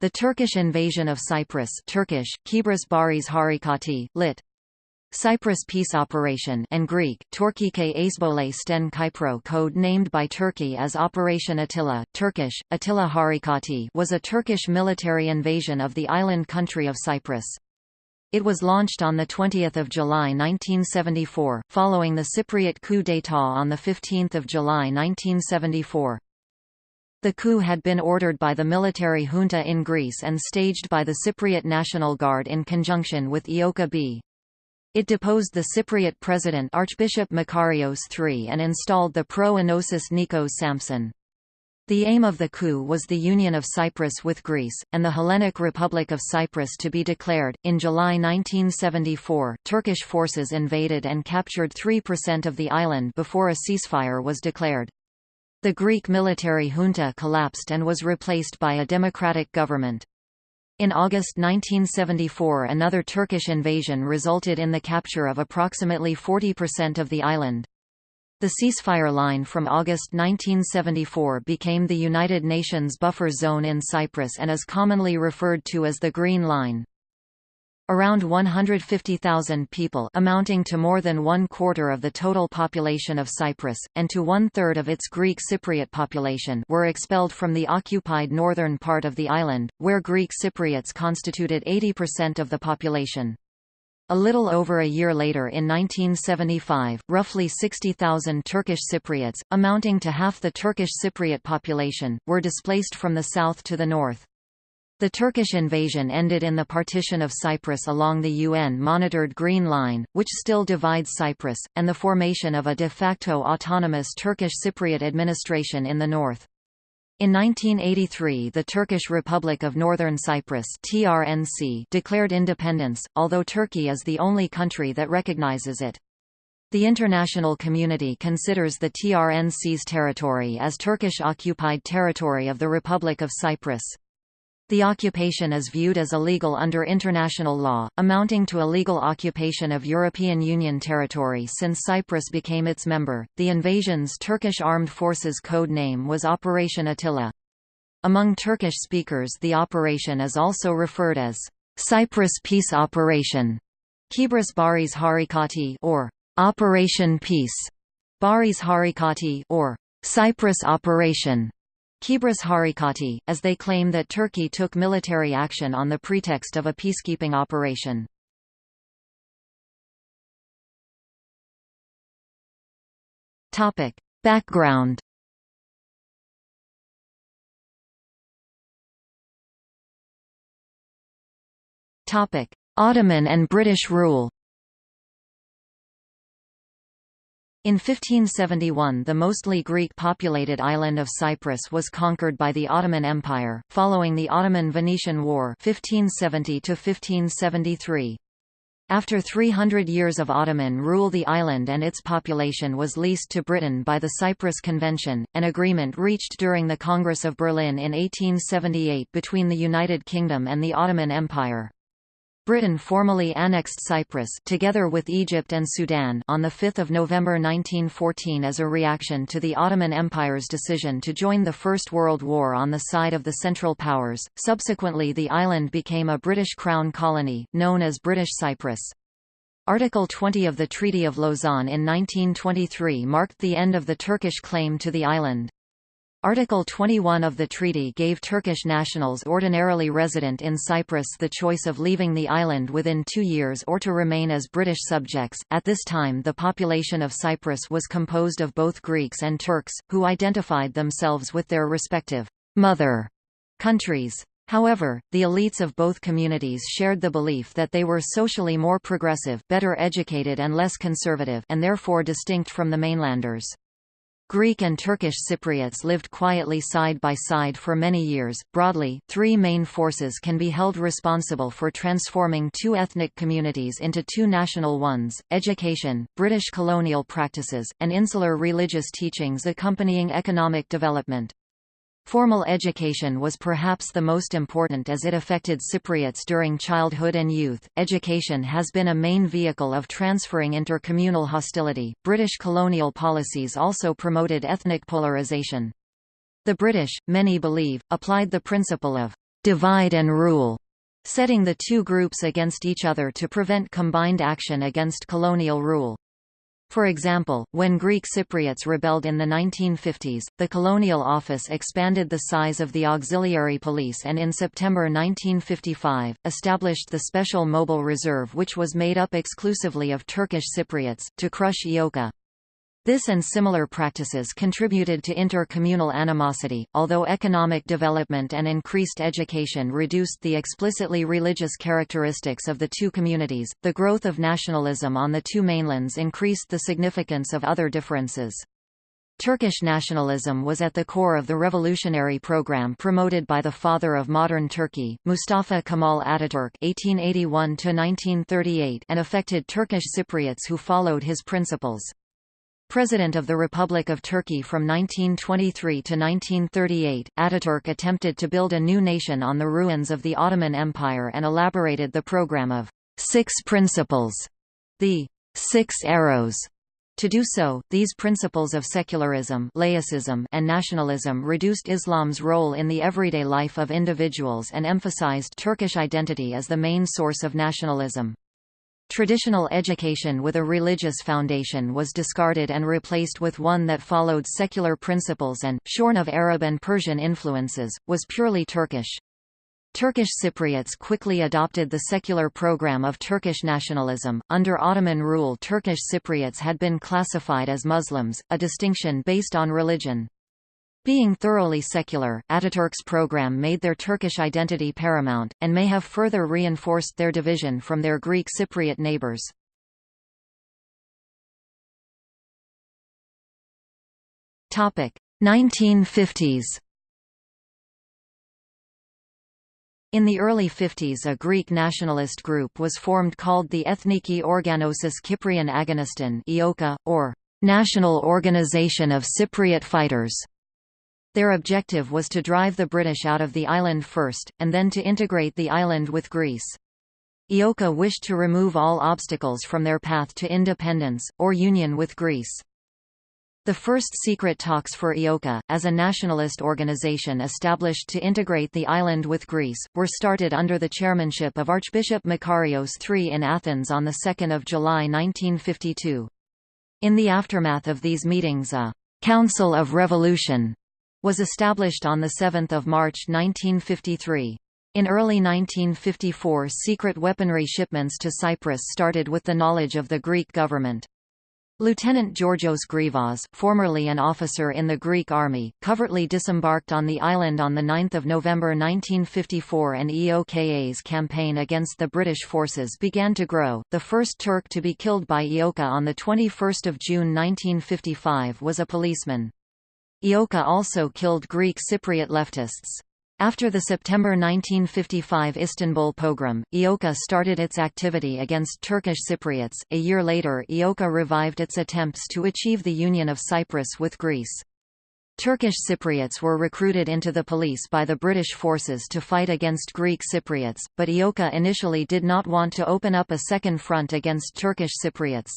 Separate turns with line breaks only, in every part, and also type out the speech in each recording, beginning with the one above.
The Turkish invasion of Cyprus Turkish, Kibris Baris Harikati, lit. Cyprus Peace Operation and Greek, Torkike Aisbole Sten Kypro code named by Turkey as Operation Attila, Turkish, Attila Harikati was a Turkish military invasion of the island country of Cyprus. It was launched on 20 July 1974, following the Cypriot coup d'état on 15 July 1974. The coup had been ordered by the military junta in Greece and staged by the Cypriot National Guard in conjunction with EOKA B. It deposed the Cypriot president Archbishop Makarios III and installed the pro-Enosis Nikos Samson. The aim of the coup was the union of Cyprus with Greece, and the Hellenic Republic of Cyprus to be declared. In July 1974, Turkish forces invaded and captured 3% of the island before a ceasefire was declared. The Greek military junta collapsed and was replaced by a democratic government. In August 1974 another Turkish invasion resulted in the capture of approximately 40% of the island. The ceasefire line from August 1974 became the United Nations buffer zone in Cyprus and is commonly referred to as the Green Line. Around 150,000 people amounting to more than one-quarter of the total population of Cyprus, and to one-third of its Greek Cypriot population were expelled from the occupied northern part of the island, where Greek Cypriots constituted 80% of the population. A little over a year later in 1975, roughly 60,000 Turkish Cypriots, amounting to half the Turkish Cypriot population, were displaced from the south to the north. The Turkish invasion ended in the partition of Cyprus along the UN-monitored Green Line, which still divides Cyprus, and the formation of a de facto autonomous Turkish Cypriot administration in the north. In 1983 the Turkish Republic of Northern Cyprus TRNC declared independence, although Turkey is the only country that recognizes it. The international community considers the TRNC's territory as Turkish-occupied territory of the Republic of Cyprus. The occupation is viewed as illegal under international law, amounting to illegal occupation of European Union territory since Cyprus became its member. The invasion's Turkish Armed Forces code name was Operation Attila. Among Turkish speakers, the operation is also referred as Cyprus Peace Operation, Kibris Baris Harikati, or Operation Peace, Baris Harikati, or Cyprus Operation. Kibris Harikati, as they claim that Turkey took military action on the pretext of a peacekeeping operation. Background Ottoman and British rule In 1571 the mostly Greek-populated island of Cyprus was conquered by the Ottoman Empire, following the Ottoman-Venetian War 1570 -1573. After 300 years of Ottoman rule the island and its population was leased to Britain by the Cyprus Convention, an agreement reached during the Congress of Berlin in 1878 between the United Kingdom and the Ottoman Empire. Britain formally annexed Cyprus together with Egypt and Sudan on 5 November 1914 as a reaction to the Ottoman Empire's decision to join the First World War on the side of the Central Powers. Subsequently the island became a British Crown colony, known as British Cyprus. Article 20 of the Treaty of Lausanne in 1923 marked the end of the Turkish claim to the island. Article 21 of the treaty gave Turkish nationals ordinarily resident in Cyprus the choice of leaving the island within two years or to remain as British subjects. At this time, the population of Cyprus was composed of both Greeks and Turks, who identified themselves with their respective mother countries. However, the elites of both communities shared the belief that they were socially more progressive, better educated and less conservative and therefore distinct from the mainlanders. Greek and Turkish Cypriots lived quietly side by side for many years. Broadly, three main forces can be held responsible for transforming two ethnic communities into two national ones education, British colonial practices, and insular religious teachings accompanying economic development. Formal education was perhaps the most important as it affected Cypriots during childhood and youth. Education has been a main vehicle of transferring intercommunal hostility. British colonial policies also promoted ethnic polarization. The British, many believe, applied the principle of divide and rule, setting the two groups against each other to prevent combined action against colonial rule. For example, when Greek Cypriots rebelled in the 1950s, the Colonial Office expanded the size of the auxiliary police and in September 1955, established the Special Mobile Reserve which was made up exclusively of Turkish Cypriots, to crush EOKA. This and similar practices contributed to inter-communal animosity, although economic development and increased education reduced the explicitly religious characteristics of the two communities. The growth of nationalism on the two mainlands increased the significance of other differences. Turkish nationalism was at the core of the revolutionary program promoted by the father of modern Turkey, Mustafa Kemal Ataturk (1881–1938), and affected Turkish Cypriots who followed his principles. President of the Republic of Turkey from 1923 to 1938, Ataturk attempted to build a new nation on the ruins of the Ottoman Empire and elaborated the program of Six Principles, the Six Arrows. To do so, these principles of secularism laicism and nationalism reduced Islam's role in the everyday life of individuals and emphasized Turkish identity as the main source of nationalism. Traditional education with a religious foundation was discarded and replaced with one that followed secular principles and, shorn of Arab and Persian influences, was purely Turkish. Turkish Cypriots quickly adopted the secular program of Turkish nationalism. Under Ottoman rule, Turkish Cypriots had been classified as Muslims, a distinction based on religion. Being thoroughly secular, Ataturk's program made their Turkish identity paramount, and may have further reinforced their division from their Greek Cypriot neighbors. Topic 1950s. In the early 50s a Greek nationalist group was formed called the Ethniki Organosis Kyprion Agoniston or National Organization of Cypriot Fighters. Their objective was to drive the British out of the island first, and then to integrate the island with Greece. EOKA wished to remove all obstacles from their path to independence, or union with Greece. The first secret talks for EOKA, as a nationalist organization established to integrate the island with Greece, were started under the chairmanship of Archbishop Makarios III in Athens on 2 July 1952. In the aftermath of these meetings a «Council of Revolution» was established on 7 March 1953. In early 1954 secret weaponry shipments to Cyprus started with the knowledge of the Greek government. Lieutenant Georgios Grivas, formerly an officer in the Greek army, covertly disembarked on the island on 9 November 1954 and EOKA's campaign against the British forces began to grow. The first Turk to be killed by EOKA on 21 June 1955 was a policeman. EOKA also killed Greek Cypriot leftists. After the September 1955 Istanbul pogrom, EOKA started its activity against Turkish Cypriots. A year later, EOKA revived its attempts to achieve the union of Cyprus with Greece. Turkish Cypriots were recruited into the police by the British forces to fight against Greek Cypriots, but EOKA initially did not want to open up a second front against Turkish Cypriots.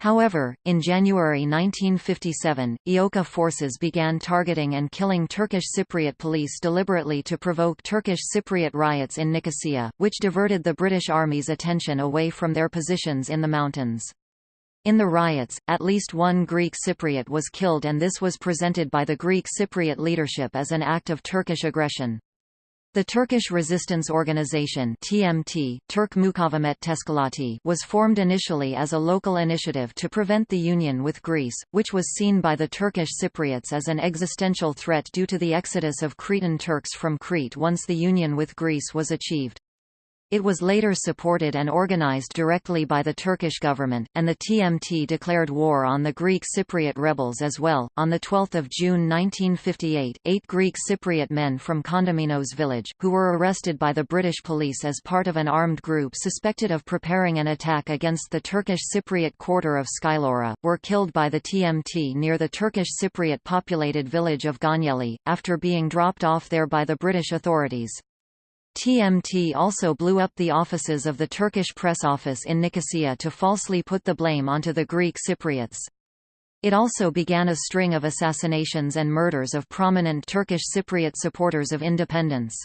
However, in January 1957, EOKA forces began targeting and killing Turkish Cypriot police deliberately to provoke Turkish Cypriot riots in Nicosia, which diverted the British Army's attention away from their positions in the mountains. In the riots, at least one Greek Cypriot was killed and this was presented by the Greek Cypriot leadership as an act of Turkish aggression. The Turkish Resistance Organization TMT, Turk Mukavemet Teşkilatı was formed initially as a local initiative to prevent the union with Greece, which was seen by the Turkish Cypriots as an existential threat due to the exodus of Cretan Turks from Crete once the union with Greece was achieved. It was later supported and organized directly by the Turkish government, and the TMT declared war on the Greek Cypriot rebels as well. On 12 June 1958, eight Greek Cypriot men from Kondemenos village, who were arrested by the British police as part of an armed group suspected of preparing an attack against the Turkish Cypriot quarter of Skylloura, were killed by the TMT near the Turkish Cypriot populated village of Gönyeli, after being dropped off there by the British authorities. TMT also blew up the offices of the Turkish press office in Nicosia to falsely put the blame onto the Greek Cypriots. It also began a string of assassinations and murders of prominent Turkish Cypriot supporters of independence.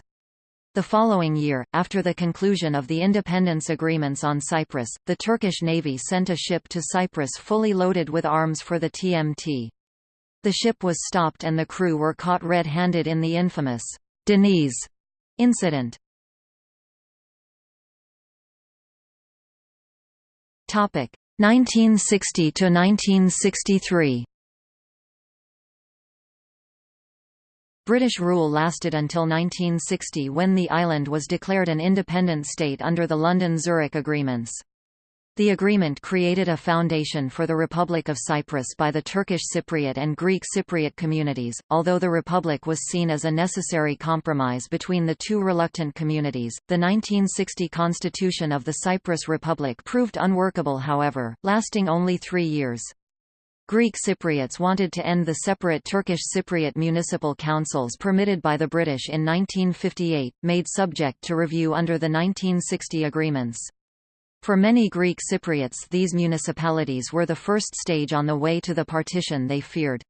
The following year, after the conclusion of the independence agreements on Cyprus, the Turkish navy sent a ship to Cyprus fully loaded with arms for the TMT. The ship was stopped and the crew were caught red-handed in the infamous Deniz incident. Topic 1960 to 1963. British rule lasted until 1960 when the island was declared an independent state under the London-Zurich agreements. The agreement created a foundation for the Republic of Cyprus by the Turkish Cypriot and Greek Cypriot communities, although the Republic was seen as a necessary compromise between the two reluctant communities. The 1960 constitution of the Cyprus Republic proved unworkable however, lasting only three years. Greek Cypriots wanted to end the separate Turkish Cypriot municipal councils permitted by the British in 1958, made subject to review under the 1960 agreements. For many Greek Cypriots these municipalities were the first stage on the way to the partition they feared.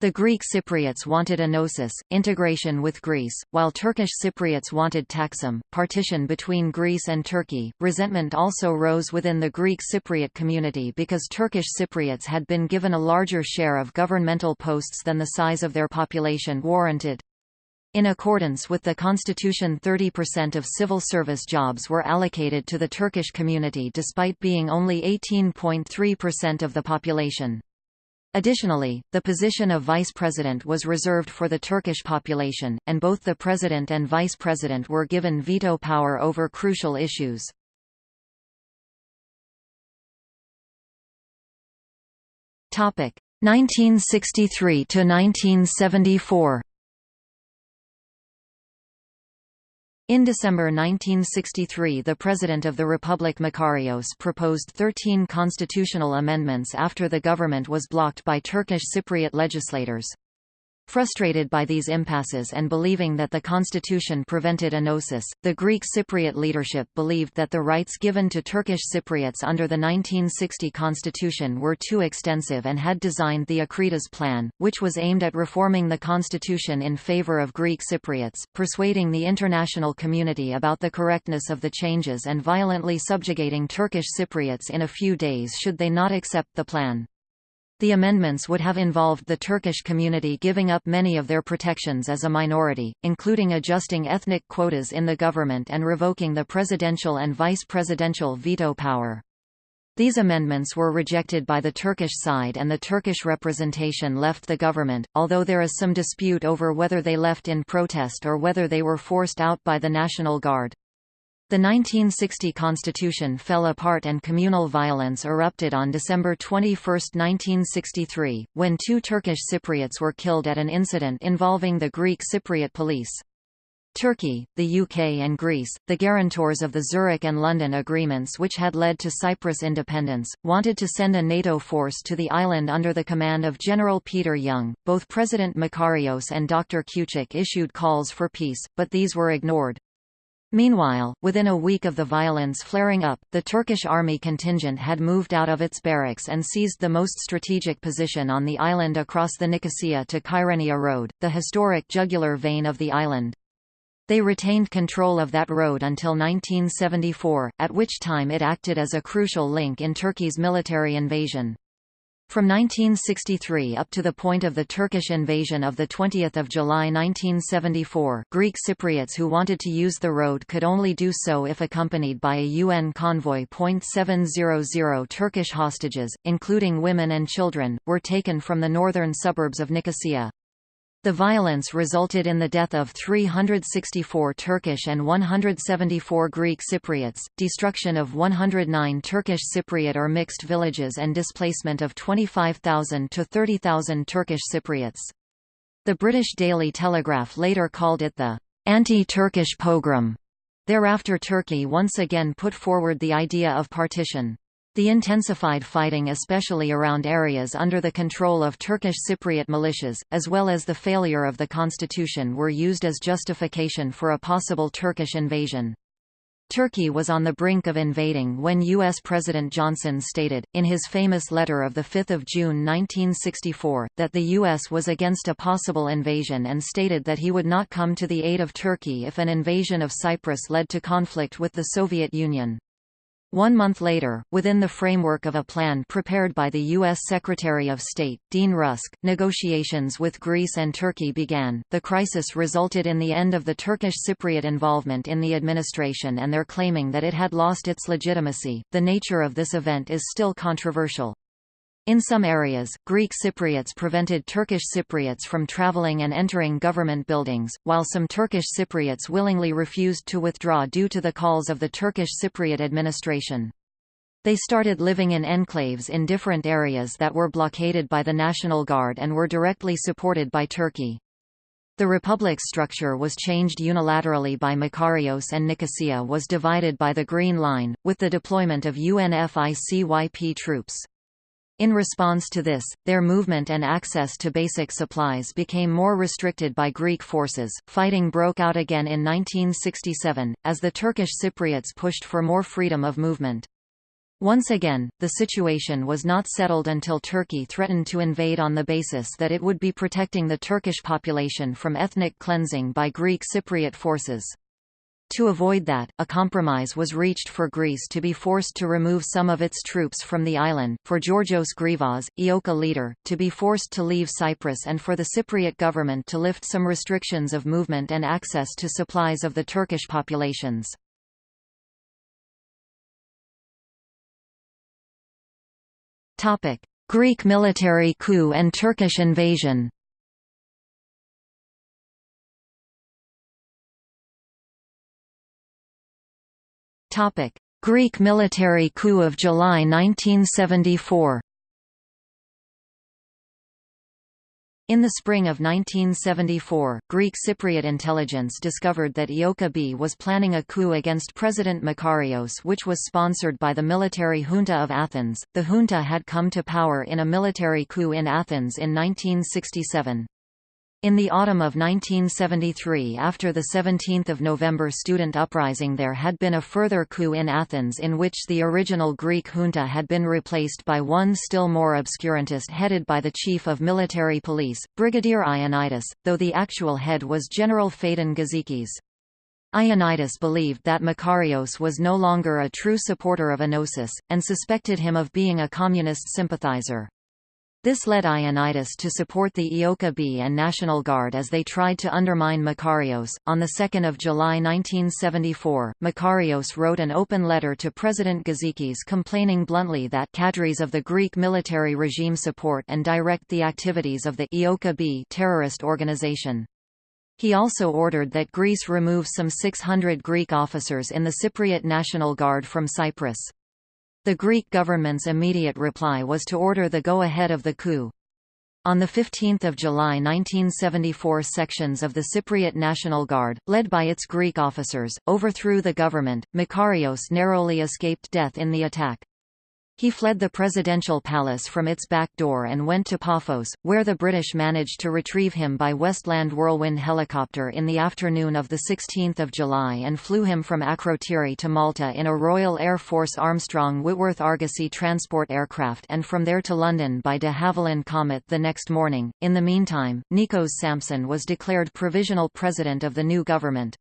The Greek Cypriots wanted enosis, integration with Greece, while Turkish Cypriots wanted taksim, partition between Greece and Turkey. Resentment also rose within the Greek Cypriot community because Turkish Cypriots had been given a larger share of governmental posts than the size of their population warranted. In accordance with the constitution 30% of civil service jobs were allocated to the Turkish community despite being only 18.3% of the population. Additionally, the position of vice president was reserved for the Turkish population, and both the president and vice president were given veto power over crucial issues. Topic 1963 to 1974. In December 1963 the President of the Republic Makarios proposed 13 constitutional amendments after the government was blocked by Turkish Cypriot legislators. Frustrated by these impasses and believing that the constitution prevented enosis, the Greek Cypriot leadership believed that the rights given to Turkish Cypriots under the 1960 constitution were too extensive and had designed the Akritas Plan, which was aimed at reforming the constitution in favor of Greek Cypriots, persuading the international community about the correctness of the changes and violently subjugating Turkish Cypriots in a few days should they not accept the plan. The amendments would have involved the Turkish community giving up many of their protections as a minority, including adjusting ethnic quotas in the government and revoking the presidential and vice-presidential veto power. These amendments were rejected by the Turkish side and the Turkish representation left the government, although there is some dispute over whether they left in protest or whether they were forced out by the National Guard. The 1960 constitution fell apart and communal violence erupted on December 21, 1963, when two Turkish Cypriots were killed at an incident involving the Greek Cypriot police. Turkey, the UK and Greece, the guarantors of the Zurich and London agreements which had led to Cyprus independence, wanted to send a NATO force to the island under the command of General Peter Young. Both President Makarios and Dr. Küçük issued calls for peace, but these were ignored. Meanwhile, within a week of the violence flaring up, the Turkish army contingent had moved out of its barracks and seized the most strategic position on the island across the Nicosia to Kyrenia Road, the historic jugular vein of the island. They retained control of that road until 1974, at which time it acted as a crucial link in Turkey's military invasion. From 1963 up to the point of the Turkish invasion of 20 July 1974, Greek Cypriots who wanted to use the road could only do so if accompanied by a UN convoy. 700 Turkish hostages, including women and children, were taken from the northern suburbs of Nicosia. The violence resulted in the death of 364 Turkish and 174 Greek Cypriots, destruction of 109 Turkish Cypriot or mixed villages and displacement of 25,000 to 30,000 Turkish Cypriots. The British Daily Telegraph later called it the anti-Turkish pogrom. Thereafter Turkey once again put forward the idea of partition. The intensified fighting especially around areas under the control of Turkish Cypriot militias, as well as the failure of the constitution were used as justification for a possible Turkish invasion. Turkey was on the brink of invading when U.S. President Johnson stated, in his famous letter of 5 June 1964, that the U.S. was against a possible invasion and stated that he would not come to the aid of Turkey if an invasion of Cyprus led to conflict with the Soviet Union. One month later, within the framework of a plan prepared by the U.S. Secretary of State, Dean Rusk, negotiations with Greece and Turkey began. The crisis resulted in the end of the Turkish Cypriot involvement in the administration and their claiming that it had lost its legitimacy. The nature of this event is still controversial. In some areas, Greek Cypriots prevented Turkish Cypriots from traveling and entering government buildings, while some Turkish Cypriots willingly refused to withdraw due to the calls of the Turkish Cypriot administration. They started living in enclaves in different areas that were blockaded by the National Guard and were directly supported by Turkey. The republic's structure was changed unilaterally by Makarios and Nicosia was divided by the Green Line, with the deployment of UNFICYP troops. In response to this, their movement and access to basic supplies became more restricted by Greek forces. Fighting broke out again in 1967, as the Turkish Cypriots pushed for more freedom of movement. Once again, the situation was not settled until Turkey threatened to invade on the basis that it would be protecting the Turkish population from ethnic cleansing by Greek Cypriot forces. To avoid that, a compromise was reached for Greece to be forced to remove some of its troops from the island, for Georgios Grivas, EOKA leader, to be forced to leave Cyprus and for the Cypriot government to lift some restrictions of movement and access to supplies of the Turkish populations. Greek military coup and Turkish invasion Topic: Greek military coup of July 1974. In the spring of 1974, Greek Cypriot intelligence discovered that EOKA B was planning a coup against President Makarios which was sponsored by the military junta of Athens. The junta had come to power in a military coup in Athens in 1967. In the autumn of 1973 after the 17th of November student uprising there had been a further coup in Athens in which the original Greek junta had been replaced by one still more obscurantist headed by the chief of military police, Brigadier Ioannidis, though the actual head was General Phaedon Gizikis. Ioannidis believed that Makarios was no longer a true supporter of Enosis, and suspected him of being a communist sympathizer. This led Ioannidis to support the EOKA B and National Guard as they tried to undermine Makarios. On 2 July 1974, Makarios wrote an open letter to President Gizikis complaining bluntly that cadres of the Greek military regime support and direct the activities of the EOKA B terrorist organization. He also ordered that Greece remove some 600 Greek officers in the Cypriot National Guard from Cyprus. The Greek government's immediate reply was to order the go-ahead of the coup. On 15 July 1974 sections of the Cypriot National Guard, led by its Greek officers, overthrew the government. Makarios narrowly escaped death in the attack. He fled the presidential palace from its back door and went to Paphos, where the British managed to retrieve him by Westland Whirlwind helicopter in the afternoon of 16 July and flew him from Akrotiri to Malta in a Royal Air Force Armstrong Whitworth Argosy transport aircraft and from there to London by de Havilland Comet the next morning. In the meantime, Nikos Samson was declared provisional president of the new government.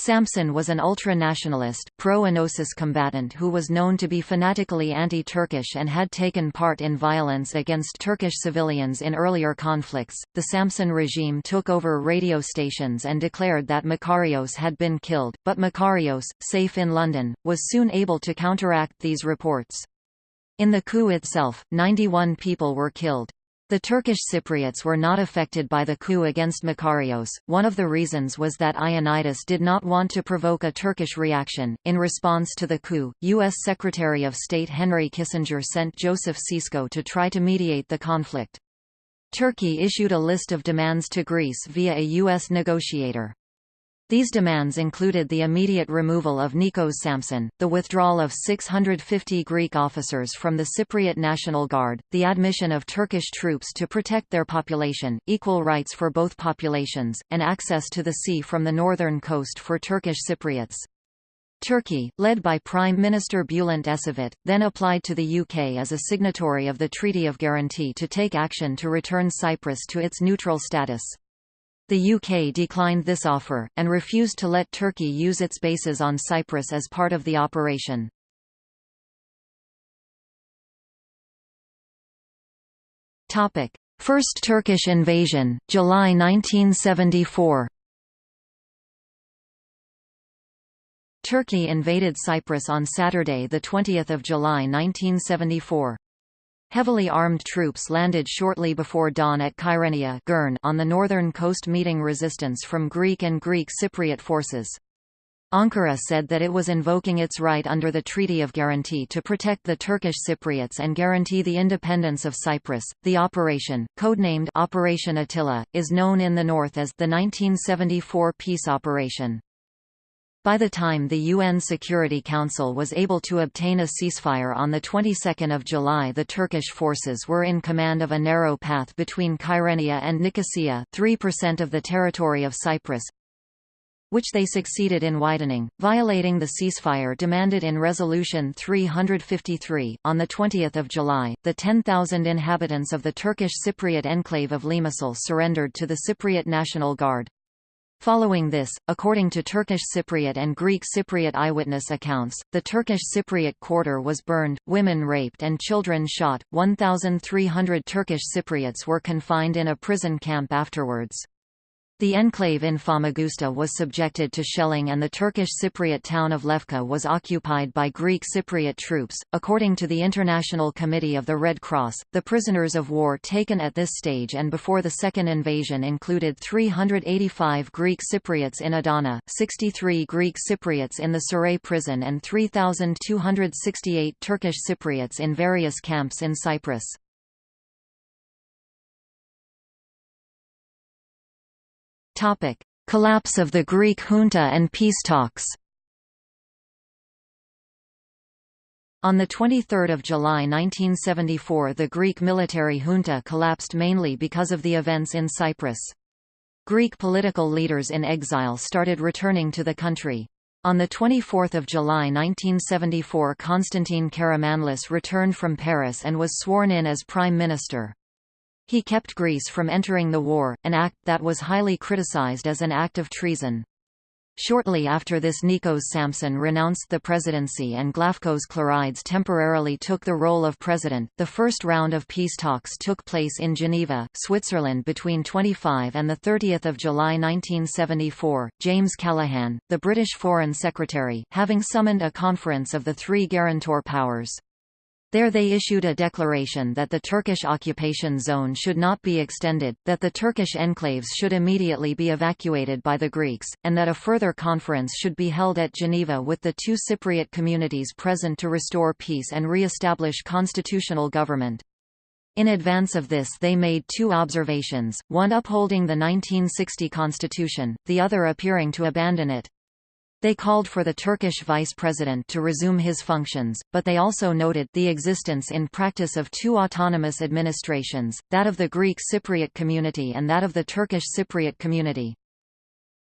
Samson was an ultra-nationalist, pro-Enosis combatant who was known to be fanatically anti-Turkish and had taken part in violence against Turkish civilians in earlier conflicts. The Samson regime took over radio stations and declared that Makarios had been killed, but Makarios, safe in London, was soon able to counteract these reports. In the coup itself, 91 people were killed. The Turkish Cypriots were not affected by the coup against Makarios. One of the reasons was that Ioannidis did not want to provoke a Turkish reaction. In response to the coup, U.S. Secretary of State Henry Kissinger sent Joseph Sisko to try to mediate the conflict. Turkey issued a list of demands to Greece via a U.S. negotiator. These demands included the immediate removal of Nikos Samson, the withdrawal of 650 Greek officers from the Cypriot National Guard, the admission of Turkish troops to protect their population, equal rights for both populations, and access to the sea from the northern coast for Turkish Cypriots. Turkey, led by Prime Minister Bülent Ecevit, then applied to the UK as a signatory of the Treaty of Guarantee to take action to return Cyprus to its neutral status. The UK declined this offer, and refused to let Turkey use its bases on Cyprus as part of the operation. First Turkish invasion, July 1974 Turkey invaded Cyprus on Saturday 20 July 1974. Heavily armed troops landed shortly before dawn at Kyrenia on the northern coast meeting resistance from Greek and Greek Cypriot forces. Ankara said that it was invoking its right under the Treaty of Guarantee to protect the Turkish Cypriots and guarantee the independence of Cyprus. The operation, codenamed Operation Attila, is known in the north as the 1974 peace operation. By the time the UN Security Council was able to obtain a ceasefire on the 22nd of July the Turkish forces were in command of a narrow path between Kyrenia and Nicosia 3% of the territory of Cyprus, which they succeeded in widening, violating the ceasefire demanded in Resolution 353. On 20 July, the 10,000 inhabitants of the Turkish Cypriot enclave of Limassol surrendered to the Cypriot National Guard. Following this, according to Turkish Cypriot and Greek Cypriot eyewitness accounts, the Turkish Cypriot quarter was burned, women raped and children shot. 1,300 Turkish Cypriots were confined in a prison camp afterwards. The enclave in Famagusta was subjected to shelling and the Turkish Cypriot town of Lefka was occupied by Greek Cypriot troops. According to the International Committee of the Red Cross, the prisoners of war taken at this stage and before the second invasion included 385 Greek Cypriots in Adana, 63 Greek Cypriots in the Saray prison and 3,268 Turkish Cypriots in various camps in Cyprus. Topic: Collapse of the Greek junta and peace talks. On 23 July 1974 the Greek military junta collapsed mainly because of the events in Cyprus. Greek political leaders in exile started returning to the country. On 24 July 1974 Konstantin Karamanlis returned from Paris and was sworn in as Prime Minister. He kept Greece from entering the war, an act that was highly criticized as an act of treason. Shortly after this Nikos Samson renounced the presidency and Glafcos Clerides temporarily took the role of president. The first round of peace talks took place in Geneva, Switzerland between 25 and 30 July 1974. James Callaghan, the British Foreign Secretary, having summoned a conference of the three guarantor powers. There they issued a declaration that the Turkish occupation zone should not be extended, that the Turkish enclaves should immediately be evacuated by the Greeks, and that a further conference should be held at Geneva with the two Cypriot communities present to restore peace and re-establish constitutional government. In advance of this they made two observations, one upholding the 1960 constitution, the other appearing to abandon it. They called for the Turkish vice president to resume his functions, but they also noted the existence in practice of two autonomous administrations, that of the Greek Cypriot community and that of the Turkish Cypriot community.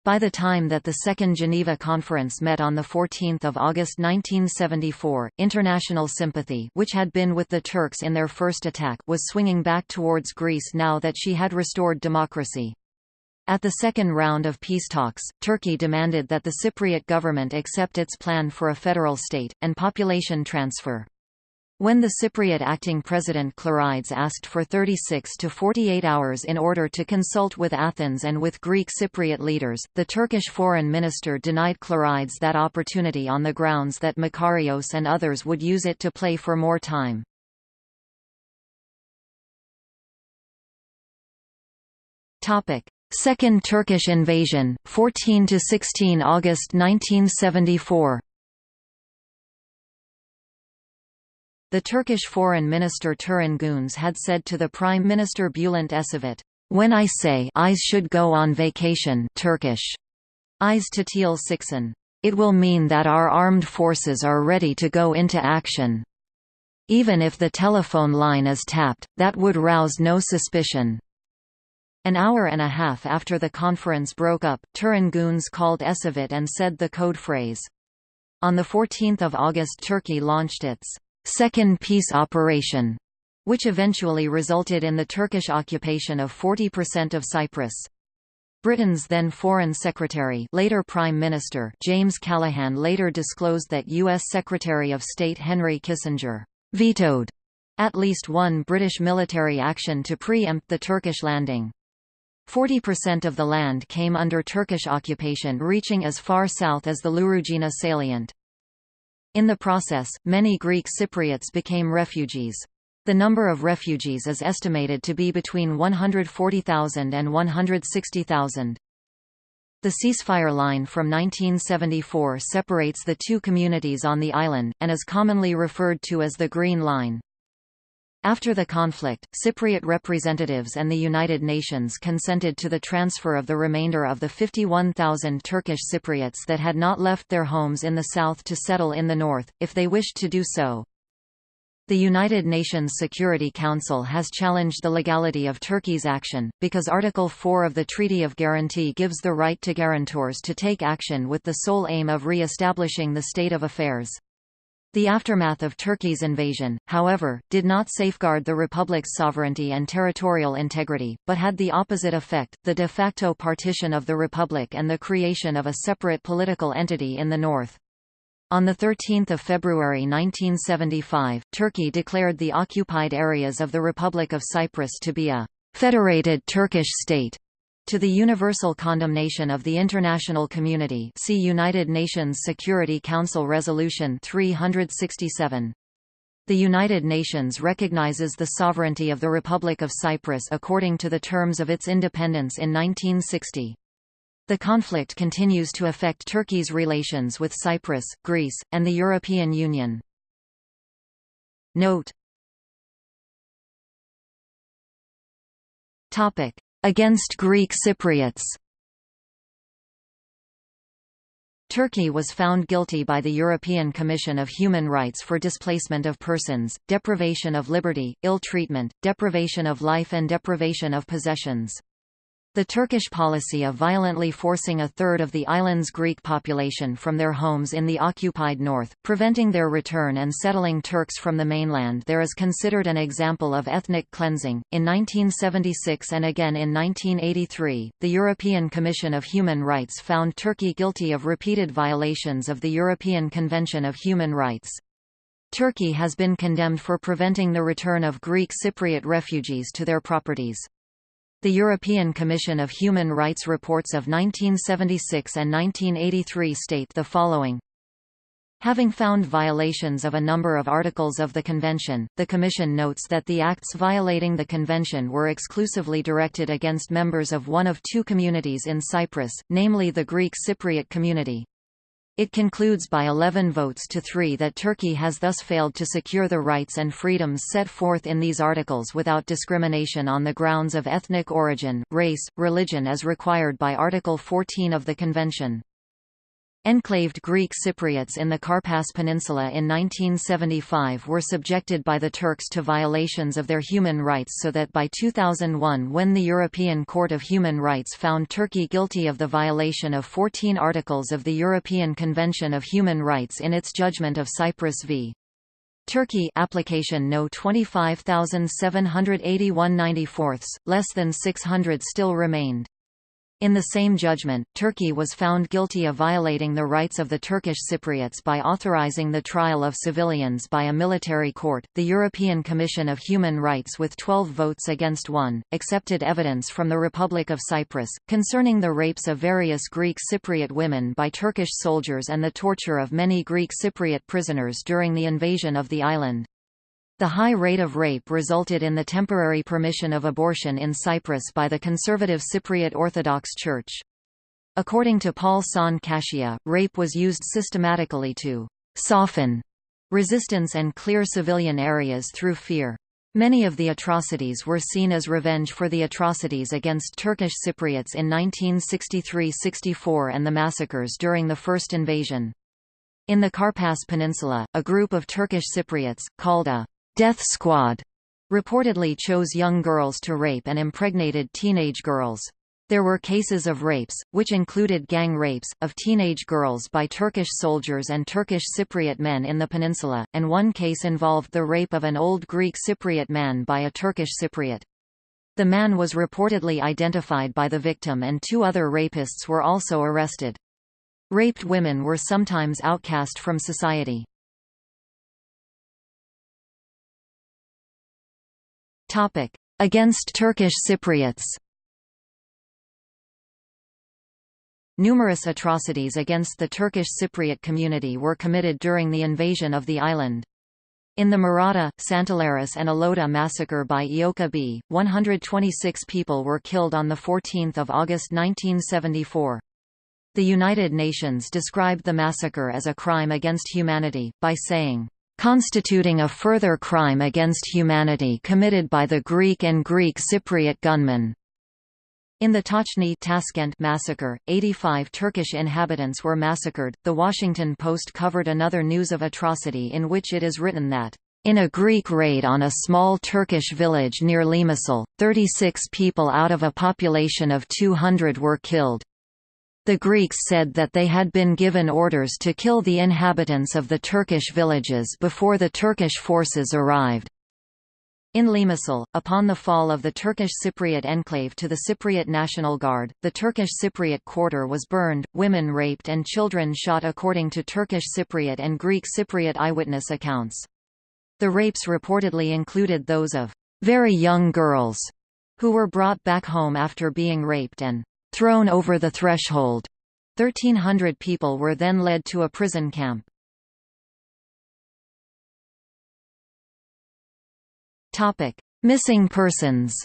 By the time that the Second Geneva Conference met on 14 August 1974, international sympathy which had been with the Turks in their first attack was swinging back towards Greece now that she had restored democracy. At the second round of peace talks, Turkey demanded that the Cypriot government accept its plan for a federal state, and population transfer. When the Cypriot acting president Clerides asked for 36 to 48 hours in order to consult with Athens and with Greek Cypriot leaders, the Turkish foreign minister denied Clerides that opportunity on the grounds that Makarios and others would use it to play for more time. Topic: Second Turkish invasion, 14 to 16 August 1974 The Turkish Foreign Minister Turan Güneş had said to the Prime Minister Bülent Ecevit, "When I say Ayşe should go on vacation Turkish, Ayşe tatil siksin, it will mean that our armed forces are ready to go into action. Even if the telephone line is tapped, that would rouse no suspicion. An hour and a half after the conference broke up, Turan Güneş called Ecevit and said the code phrase. On 14 August Turkey launched its second peace operation, which eventually resulted in the Turkish occupation of 40% of Cyprus. Britain's then Foreign Secretary later Prime Minister James Callaghan later disclosed that U.S. Secretary of State Henry Kissinger «vetoed» at least one British military action to preempt the Turkish landing. 40% of the land came under Turkish occupation reaching as far south as the Louroujina salient. In the process, many Greek Cypriots became refugees. The number of refugees is estimated to be between 140,000 and 160,000. The ceasefire line from 1974 separates the two communities on the island, and is commonly referred to as the Green Line. After the conflict, Cypriot representatives and the United Nations consented to the transfer of the remainder of the 51,000 Turkish Cypriots that had not left their homes in the south to settle in the north, if they wished to do so. The United Nations Security Council has challenged the legality of Turkey's action, because Article 4 of the Treaty of Guarantee gives the right to guarantors to take action with the sole aim of re-establishing the state of affairs. The aftermath of Turkey's invasion, however, did not safeguard the republic's sovereignty and territorial integrity, but had the opposite effect, the de facto partition of the republic and the creation of a separate political entity in the north. On 13 February 1975, Turkey declared the occupied areas of the Republic of Cyprus to be a «federated Turkish state» to the universal condemnation of the international community see United Nations Security Council Resolution 367. The United Nations recognizes the sovereignty of the Republic of Cyprus according to the terms of its independence in 1960. The conflict continues to affect Turkey's relations with Cyprus, Greece, and the European Union. Note Against Greek Cypriots Turkey was found guilty by the European Commission of Human Rights for displacement of persons, deprivation of liberty, ill treatment, deprivation of life and deprivation of possessions. The Turkish policy of violently forcing a third of the island's Greek population from their homes in the occupied north, preventing their return and settling Turks from the mainland there is considered an example of ethnic cleansing. In 1976 and again in 1983, the European Commission of Human Rights found Turkey guilty of repeated violations of the European Convention of Human Rights. Turkey has been condemned for preventing the return of Greek Cypriot refugees to their properties. The European Commission of Human Rights reports of 1976 and 1983 state the following. Having found violations of a number of articles of the Convention, the Commission notes that the acts violating the Convention were exclusively directed against members of one of two communities in Cyprus, namely the Greek Cypriot community. It concludes by 11 votes to 3 that Turkey has thus failed to secure the rights and freedoms set forth in these articles without discrimination on the grounds of ethnic origin, race, religion as required by Article 14 of the Convention. Enclaved Greek Cypriots in the Karpas Peninsula in 1975 were subjected by the Turks to violations of their human rights so that by 2001 when the European Court of Human Rights found Turkey guilty of the violation of 14 articles of the European Convention of Human Rights in its judgment of Cyprus v. Turkey application no 25781 94 less than 600 still remained. In the same judgment, Turkey was found guilty of violating the rights of the Turkish Cypriots by authorizing the trial of civilians by a military court. The European Commission of Human Rights, with 12 votes against one, accepted evidence from the Republic of Cyprus concerning the rapes of various Greek Cypriot women by Turkish soldiers and the torture of many Greek Cypriot prisoners during the invasion of the island. The high rate of rape resulted in the temporary permission of abortion in Cyprus by the conservative Cypriot Orthodox Church. According to Paul Sant Cassia, rape was used systematically to «soften» resistance and clear civilian areas through fear. Many of the atrocities were seen as revenge for the atrocities against Turkish Cypriots in 1963–64 and the massacres during the first invasion. In the Karpas Peninsula, a group of Turkish Cypriots, called a Death Squad reportedly chose young girls to rape and impregnated teenage girls. There were cases of rapes, which included gang rapes, of teenage girls by Turkish soldiers and Turkish Cypriot men in the peninsula, and one case involved the rape of an old Greek Cypriot man by a Turkish Cypriot. The man was reportedly identified by the victim and two other rapists were also arrested. Raped women were sometimes outcast from society. Against Turkish Cypriots Numerous atrocities against the Turkish Cypriot community were committed during the invasion of the island. In the Maratha, Santalaris and Aloda massacre by Eoka B, 126 people were killed on 14 August 1974. The United Nations described the massacre as a crime against humanity, by saying, "...constituting a further crime against humanity committed by the Greek and Greek Cypriot gunmen." In the Tochny Taskent massacre, 85 Turkish inhabitants were massacred. The Washington Post covered another news of atrocity in which it is written that in a Greek raid on a small Turkish village near Limassol, 36 people out of a population of 200 were killed. The Greeks said that they had been given orders to kill the inhabitants of the Turkish villages before the Turkish forces arrived. In Limassol, upon the fall of the Turkish Cypriot enclave to the Cypriot National Guard, the Turkish Cypriot quarter was burned, women raped and children shot according to Turkish Cypriot and Greek Cypriot eyewitness accounts. The rapes reportedly included those of very young girls, who were brought back home after being raped and thrown over the threshold. 1,300 people were then led to a prison camp. Missing persons.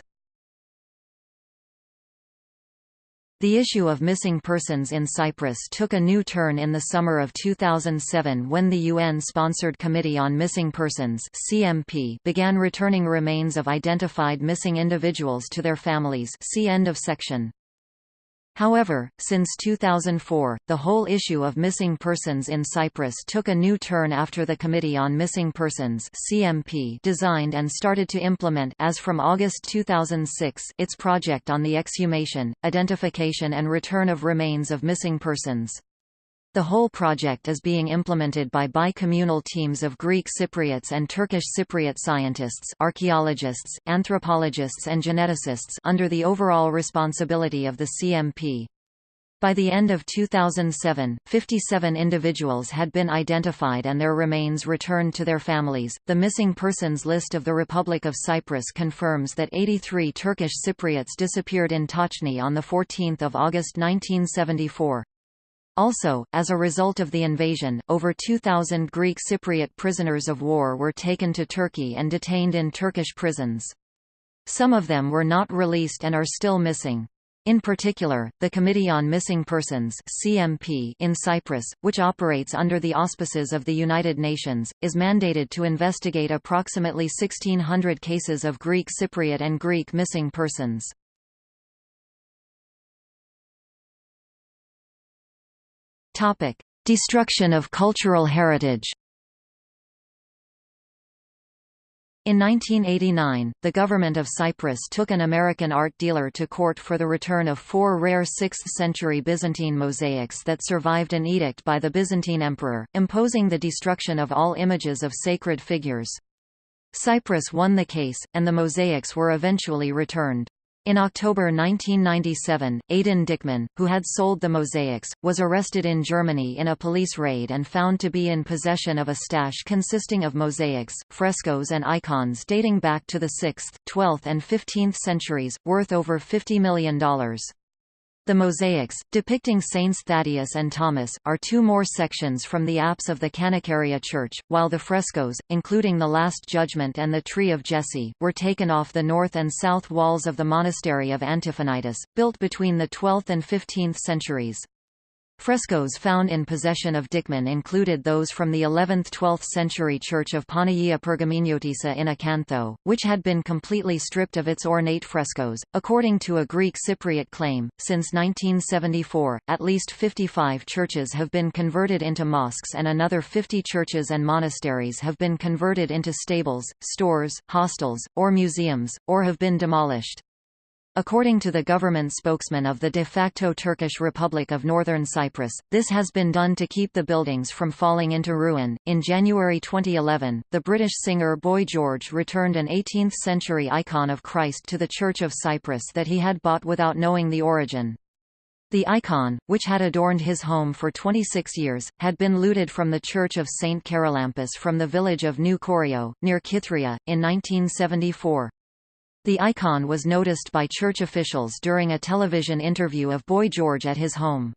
The issue of missing persons in Cyprus took a new turn in the summer of 2007 when the UN-sponsored Committee on Missing Persons (CMP) began returning remains of identified missing individuals to their families. See end of section. However, since 2004, the whole issue of missing persons in Cyprus took a new turn after the Committee on Missing Persons (CMP) designed and started to implement as from August 2006 its project on the exhumation, identification and return of remains of missing persons. The whole project is being implemented by bi-communal teams of Greek Cypriots and Turkish Cypriot scientists archaeologists, anthropologists and geneticists under the overall responsibility of the CMP. By the end of 2007, 57 individuals had been identified and their remains returned to their families. The missing persons list of the Republic of Cyprus confirms that 83 Turkish Cypriots disappeared in Tochny on 14 August 1974. Also, as a result of the invasion, over 2,000 Greek Cypriot prisoners of war were taken to Turkey and detained in Turkish prisons. Some of them were not released and are still missing. In particular, the Committee on Missing Persons (CMP) in Cyprus, which operates under the auspices of the United Nations, is mandated to investigate approximately 1600 cases of Greek Cypriot and Greek missing persons. Topic: Destruction of cultural heritage. In 1989, the government of Cyprus took an American art dealer to court for the return of four rare 6th-century Byzantine mosaics that survived an edict by the Byzantine emperor, imposing the destruction of all images of sacred figures. Cyprus won the case, and the mosaics were eventually returned. In October 1997, Aydın Dikmen, who had sold the mosaics, was arrested in Germany in a police raid and found to be in possession of a stash consisting of mosaics, frescoes and icons dating back to the 6th, 12th and 15th centuries, worth over $50 million. The mosaics, depicting Saints Thaddeus and Thomas, are two more sections from the apse of the Kanakaria Church, while the frescoes, including the Last Judgment and the Tree of Jesse, were taken off the north and south walls of the monastery of Antiphonitis, built between the 12th and 15th centuries. Frescoes found in possession of Dikmen included those from the 11th–12th century church of Panagia Pergaminiotissa in Akanthou, which had been completely stripped of its ornate frescoes. According to a Greek Cypriot claim, since 1974, at least 55 churches have been converted into mosques and another 50 churches and monasteries have been converted into stables, stores, hostels, or museums, or have been demolished. According to the government spokesman of the de facto Turkish Republic of Northern Cyprus, this has been done to keep the buildings from falling into ruin. In January 2011, the British singer Boy George returned an 18th century icon of Christ to the Church of Cyprus that he had bought without knowing the origin. The icon, which had adorned his home for 26 years, had been looted from the Church of St. Charalambos from the village of Neo Chorio, near Kythrea, in 1974. The icon was noticed by church officials during a television interview of Boy George at his home.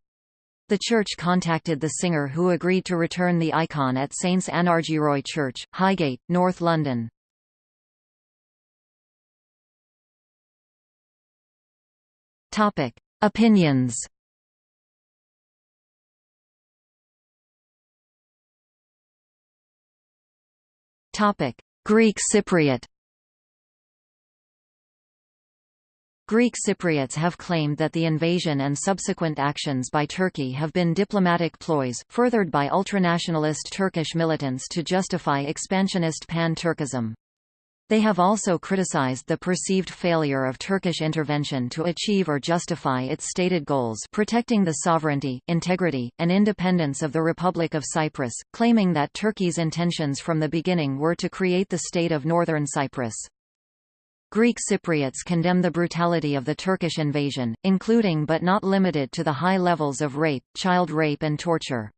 The church contacted the singer who agreed to return the icon at Saints Anargyroi Church, Highgate, North London. Topic: Opinions. Topic: Greek Cypriot. Greek Cypriots have claimed that the invasion and subsequent actions by Turkey have been diplomatic ploys, furthered by ultranationalist Turkish militants to justify expansionist pan-Turkism. They have also criticized the perceived failure of Turkish intervention to achieve or justify its stated goals protecting the sovereignty, integrity, and independence of the Republic of Cyprus, claiming that Turkey's intentions from the beginning were to create the state of Northern Cyprus. Greek Cypriots condemn the brutality of the Turkish invasion, including but not limited to the high levels of rape, child rape and torture.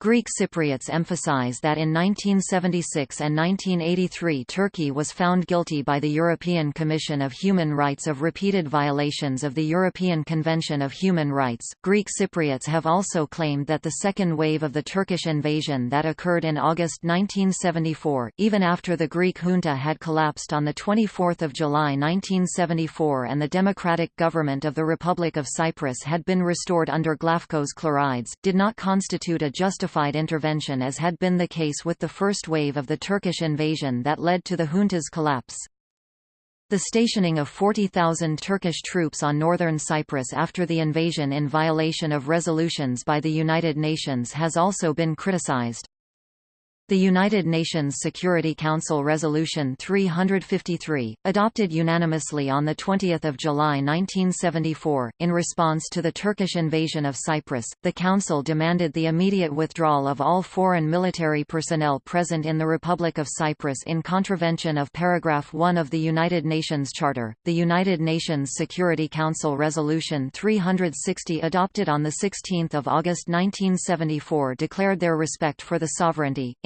Greek Cypriots emphasize that in 1976 and 1983 Turkey was found guilty by the European Commission of Human Rights of repeated violations of the European Convention of Human Rights. Greek Cypriots have also claimed that the second wave of the Turkish invasion that occurred in August 1974, even after the Greek junta had collapsed on 24 July 1974 and the democratic government of the Republic of Cyprus had been restored under Glafcos Clerides, did not constitute a justified intervention as had been the case with the first wave of the Turkish invasion that led to the junta's collapse. The stationing of 40,000 Turkish troops on northern Cyprus after the invasion in violation of resolutions by the United Nations has also been criticized. The United Nations Security Council Resolution 353, adopted unanimously on 20 July 1974, in response to the Turkish invasion of Cyprus, the Council demanded the immediate withdrawal of all foreign military personnel present in the Republic of Cyprus in contravention of paragraph 1 of the United Nations Charter. The United Nations Security Council Resolution 360 adopted on 16 August 1974 declared their respect for the sovereignty,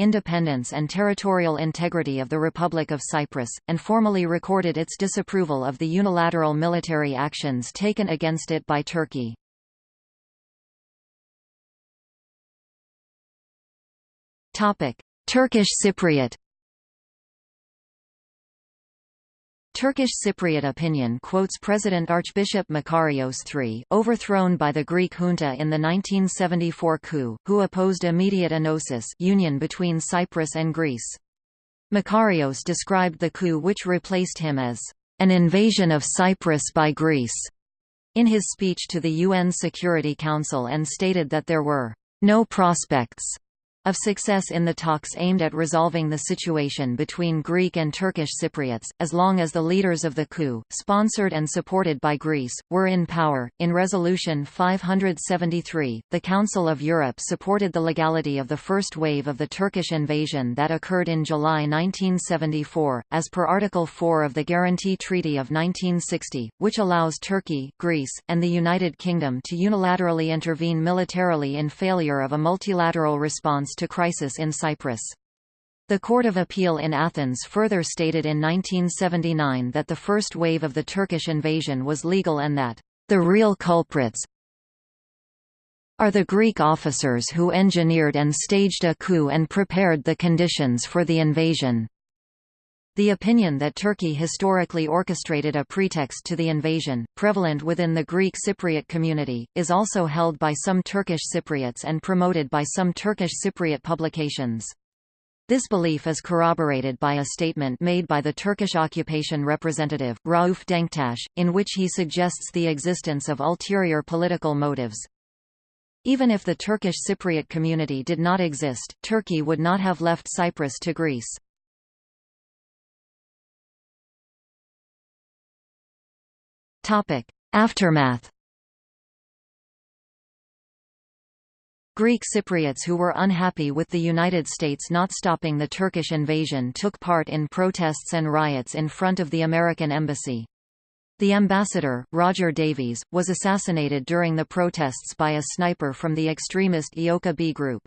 and territorial integrity of the Republic of Cyprus, and formally recorded its disapproval of the unilateral military actions taken against it by Turkey. Turkish Cypriot Turkish Cypriot opinion quotes President Archbishop Makarios III, overthrown by the Greek junta in the 1974 coup, who opposed immediate enosis union between Cyprus and Greece. Makarios described the coup which replaced him as an invasion of Cyprus by Greece in his speech to the UN Security Council and stated that there were no prospects of success in the talks aimed at resolving the situation between Greek and Turkish Cypriots, as long as the leaders of the coup, sponsored and supported by Greece, were in power. In Resolution 573, the Council of Europe supported the legality of the first wave of the Turkish invasion that occurred in July 1974, as per Article 4 of the Guarantee Treaty of 1960, which allows Turkey, Greece, and the United Kingdom to unilaterally intervene militarily in failure of a multilateral response to crisis in Cyprus. The Court of Appeal in Athens further stated in 1979 that the first wave of the Turkish invasion was legal and that, "...the real culprits are the Greek officers who engineered and staged a coup and prepared the conditions for the invasion." The opinion that Turkey historically orchestrated a pretext to the invasion, prevalent within the Greek Cypriot community, is also held by some Turkish Cypriots and promoted by some Turkish Cypriot publications. This belief is corroborated by a statement made by the Turkish occupation representative, Rauf Denktaş, in which he suggests the existence of ulterior political motives. Even if the Turkish Cypriot community did not exist, Turkey would not have left Cyprus to Greece. Aftermath Greek Cypriots who were unhappy with the United States not stopping the Turkish invasion took part in protests and riots in front of the American embassy. The ambassador, Roger Davies, was assassinated during the protests by a sniper from the extremist EOKA B group.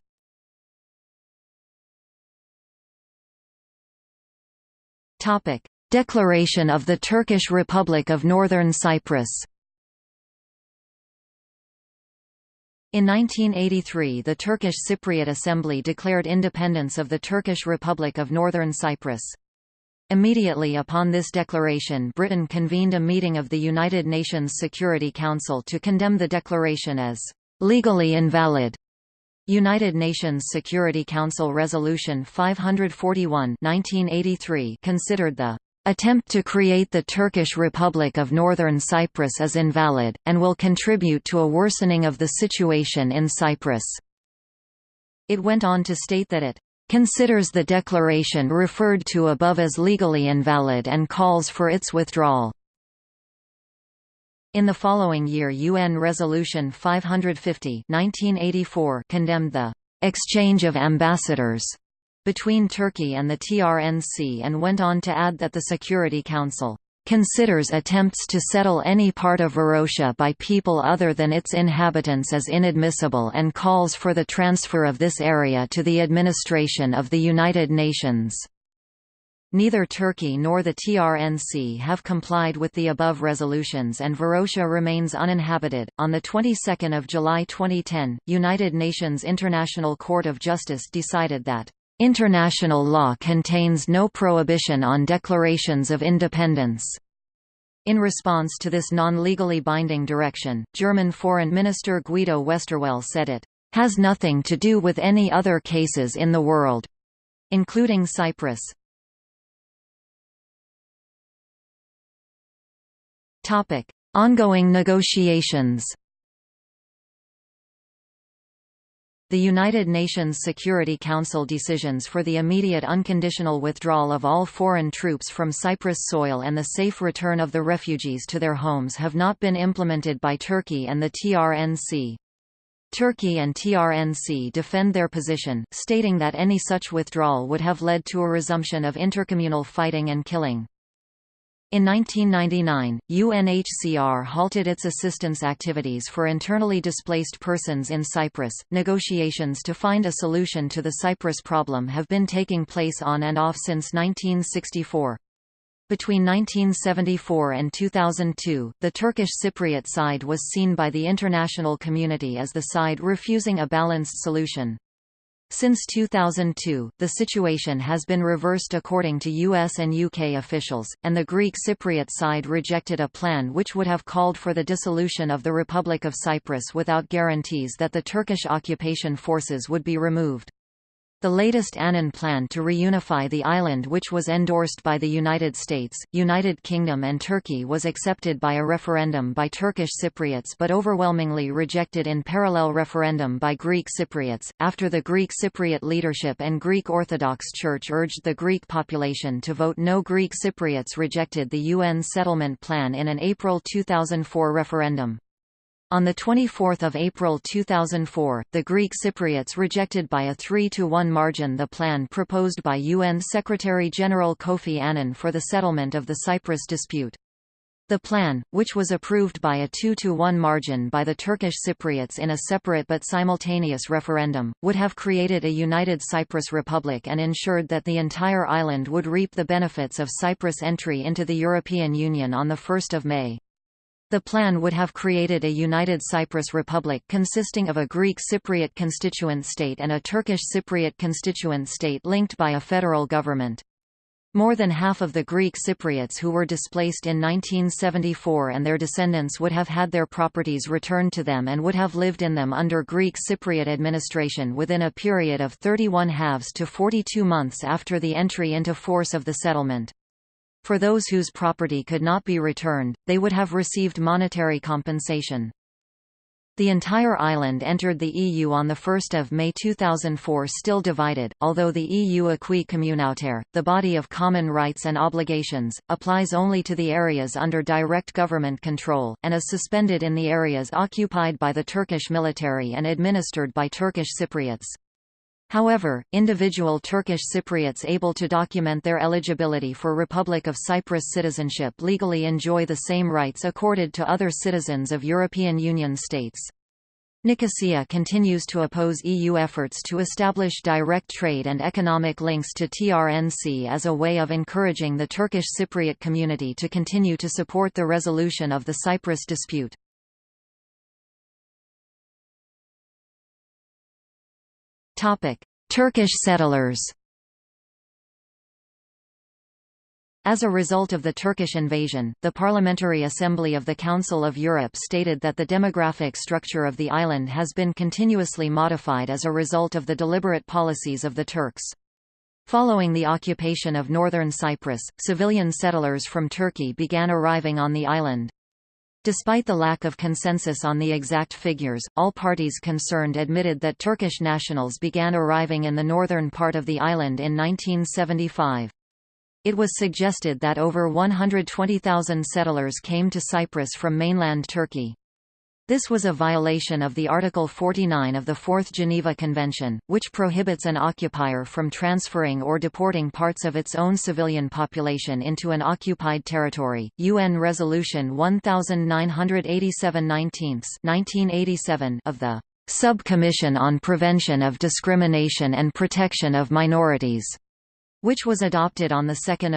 Declaration of the Turkish Republic of Northern Cyprus In 1983 the Turkish Cypriot Assembly declared independence of the Turkish Republic of Northern Cyprus. Immediately upon this declaration Britain convened a meeting of the United Nations Security Council to condemn the declaration as «legally invalid». United Nations Security Council Resolution 541 1983 considered the attempt to create the Turkish Republic of Northern Cyprus as invalid, and will contribute to a worsening of the situation in Cyprus. It went on to state that it considers the declaration referred to above as legally invalid and calls for its withdrawal. In the following year UN Resolution 550 1984 condemned the «exchange of ambassadors» between Turkey and the TRNC and went on to add that the Security Council considers attempts to settle any part of Varosha by people other than its inhabitants as inadmissible and calls for the transfer of this area to the administration of the United Nations. Neither Turkey nor the TRNC have complied with the above resolutions and Varosha remains uninhabited. On the 22nd of July 2010, United Nations International Court of Justice decided that International law contains no prohibition on declarations of independence. In response to this non-legally binding direction, German Foreign Minister Guido Westerwelle said it has nothing to do with any other cases in the world, including Cyprus. Topic: Ongoing negotiations. The United Nations Security Council decisions for the immediate unconditional withdrawal of all foreign troops from Cyprus soil and the safe return of the refugees to their homes have not been implemented by Turkey and the TRNC. Turkey and TRNC defend their position, stating that any such withdrawal would have led to a resumption of intercommunal fighting and killing. In 1999, UNHCR halted its assistance activities for internally displaced persons in Cyprus. Negotiations to find a solution to the Cyprus problem have been taking place on and off since 1964. Between 1974 and 2002, the Turkish Cypriot side was seen by the international community as the side refusing a balanced solution. Since 2002, the situation has been reversed according to US and UK officials, and the Greek Cypriot side rejected a plan which would have called for the dissolution of the Republic of Cyprus without guarantees that the Turkish occupation forces would be removed. The latest Annan plan to reunify the island which was endorsed by the United States, United Kingdom and Turkey was accepted by a referendum by Turkish Cypriots but overwhelmingly rejected in parallel referendum by Greek Cypriots, after the Greek Cypriot leadership and Greek Orthodox Church urged the Greek population to vote no Greek Cypriots rejected the UN settlement plan in an April 2004 referendum. On 24 April 2004, the Greek Cypriots rejected by a 3–1 margin the plan proposed by UN Secretary-General Kofi Annan for the settlement of the Cyprus dispute. The plan, which was approved by a 2–1 margin by the Turkish Cypriots in a separate but simultaneous referendum, would have created a united Cyprus Republic and ensured that the entire island would reap the benefits of Cyprus' entry into the European Union on 1 May. The plan would have created a united Cyprus Republic consisting of a Greek Cypriot constituent state and a Turkish Cypriot constituent state linked by a federal government. More than half of the Greek Cypriots who were displaced in 1974 and their descendants would have had their properties returned to them and would have lived in them under Greek Cypriot administration within a period of 31 halves to 42 months after the entry into force of the settlement. For those whose property could not be returned, they would have received monetary compensation. The entire island entered the EU on 1 May 2004 still divided, although the EU acquis communautaire, the body of common rights and obligations, applies only to the areas under direct government control, and is suspended in the areas occupied by the Turkish military and administered by Turkish Cypriots. However, individual Turkish Cypriots able to document their eligibility for Republic of Cyprus citizenship legally enjoy the same rights accorded to other citizens of European Union states. Nicosia continues to oppose EU efforts to establish direct trade and economic links to TRNC as a way of encouraging the Turkish Cypriot community to continue to support the resolution of the Cyprus dispute. Turkish settlers. As a result of the Turkish invasion, the Parliamentary Assembly of the Council of Europe stated that the demographic structure of the island has been continuously modified as a result of the deliberate policies of the Turks. Following the occupation of northern Cyprus, civilian settlers from Turkey began arriving on the island. Despite the lack of consensus on the exact figures, all parties concerned admitted that Turkish nationals began arriving in the northern part of the island in 1975. It was suggested that over 120,000 settlers came to Cyprus from mainland Turkey. This was a violation of the Article 49 of the Fourth Geneva Convention, which prohibits an occupier from transferring or deporting parts of its own civilian population into an occupied territory. UN Resolution 1987 1987 of the Subcommission on Prevention of Discrimination and Protection of Minorities, which was adopted on 2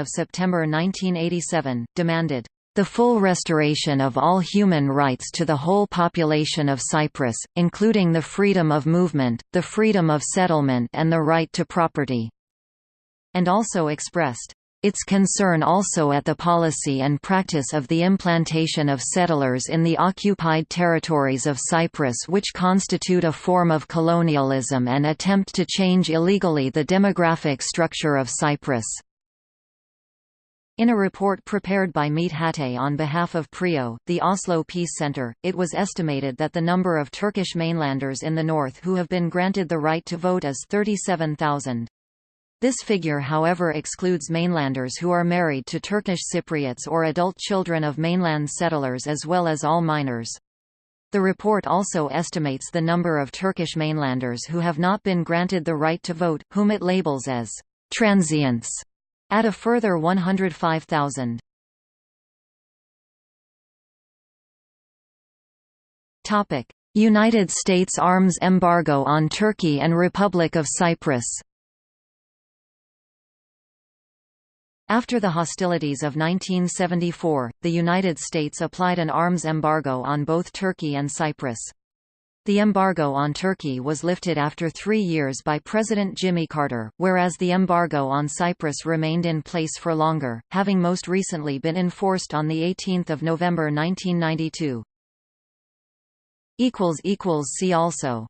September 1987, demanded the full restoration of all human rights to the whole population of Cyprus, including the freedom of movement, the freedom of settlement and the right to property." And also expressed, its concern also at the policy and practice of the implantation of settlers in the occupied territories of Cyprus which constitute a form of colonialism and attempt to change illegally the demographic structure of Cyprus. In a report prepared by Mete Hatay on behalf of PRIO, the Oslo Peace Center, it was estimated that the number of Turkish mainlanders in the north who have been granted the right to vote is 37,000. This figure however excludes mainlanders who are married to Turkish Cypriots or adult children of mainland settlers as well as all minors. The report also estimates the number of Turkish mainlanders who have not been granted the right to vote, whom it labels as transients. Add a further 105,000. Topic: United States arms embargo on Turkey and Republic of Cyprus. After the hostilities of 1974, the United States applied an arms embargo on both Turkey and Cyprus. The embargo on Turkey was lifted after three years by President Jimmy Carter, whereas the embargo on Cyprus remained in place for longer, having most recently been enforced on 18 November 1992. See also